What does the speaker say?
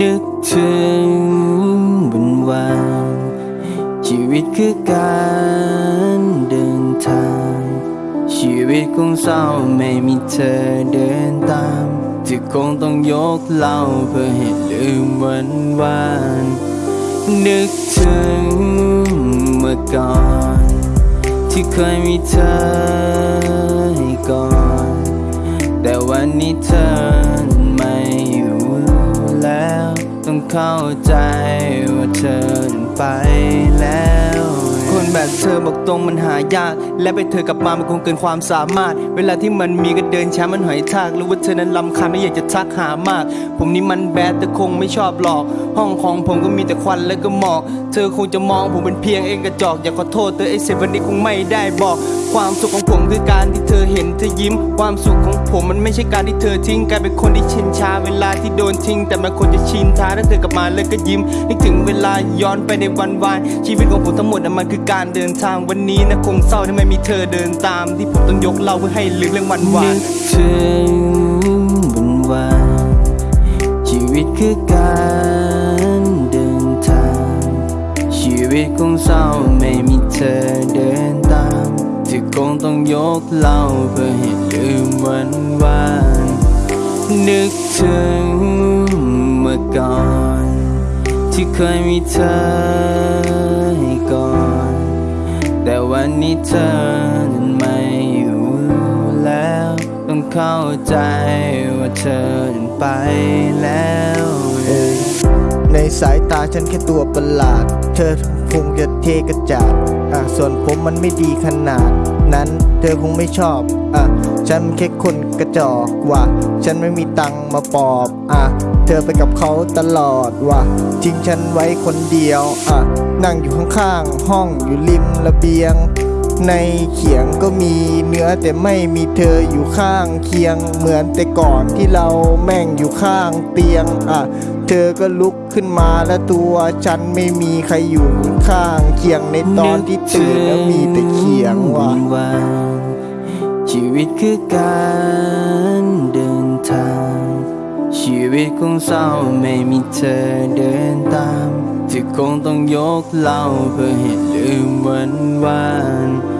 นึกถึงวันวานชีวิตคือการเดินทาง ชีวิตคงเศร้าไม่มีเธอเดินตามที่คงต้องยกเล่าเพื่อให้ลืมวันวานนึกถึงเมื่อก่อน ที่เคยมีเธอให้ก่อน แต่วันนี้เธอไม่ แล้ว ต้องเข้าใจว่าเธอไปแล้ว คนแบบเธอบอกตรงมันหายาก และไปเธอกลับมามันคงเกินความสามารถ เวลาที่มันมีก็เดินช้ามันหอยทากรู้ว่าเธอนั้นลำคาญไม่อยากจะทักหามาก ผมนี่มันแบดแต่คงไม่ชอบหลอก ห้องของผมก็มีแต่ควันและก็หมอก เธอคงจะมองผมเป็นเพียงเองกระจอกอยากขอโทษเธอไอ้เซวันนี้คงไม่ได้บอก ความสุขของผมคือการที่เธอเห็น เธอยิ้ม ความสุขของผมมันไม่ใช่การที่เธอทิ้งกลายเป็นคนที่ชินชาเวลาที่โดนทิ้ง แต่มันควรจะชินทาถ้าเธอกลับมาแล้วก็ยิ้มนึกถึงเวลาย้อนไปในวันวานชีวิตของผมทั้งหมดน่ะมันคือการเดินทางวันนี้นะคงเศร้าที่ไม่มีเธอเดินตาม ที่ผมต้องยกเล่าเพื่อให้ลืมเรื่องวันวานถึงวันวานชีวิตคือการเดินทาง ชีวิตคงเศร้าไม่มีเธอเดิน ที่คงต้องยกเล่าเพื่อให้ลืมวันวานนึกถึงเมื่อก่อน ที่เคยมีเธอให้ก่อน แต่วันนี้เธอนั้นไม่อยู่แล้ว ต้องเข้าใจว่าเธอนั้นไปแล้วในสายตาฉันแค่ตัวประหลาด เธอคงจะเทกระจาด อะส่วนผมมันไม่ดีขนาด นั้นเธอคงไม่ชอบอะฉันแค่คนกระจอกว่ะฉันไม่มีตังมาปอบอะเธอไปกับเขาตลอดว่ะทิ้งฉันไว้คนเดียวอะนั่งอยู่ข้างๆห้องอยู่ริมระเบียง ในเขียงก็มีเนื้อแต่ไม่มีเธออยู่ข้างเคียง เหมือนแต่ก่อนที่เราแม่งอยู่ข้างเตียงอะเธอก็ลุกขึ้นมาแล้วตัวฉันไม่มีใครอยู่ข้างเคียงในตอนที่ตื่นแล้วมีแต่เขียงว่ะชีวิตคือการเดินทาง ชีวิตคงเศร้าไม่มีเธอเดินตาม ที่คงต้องยกเล่าเพื่อให้ลืมวันวาน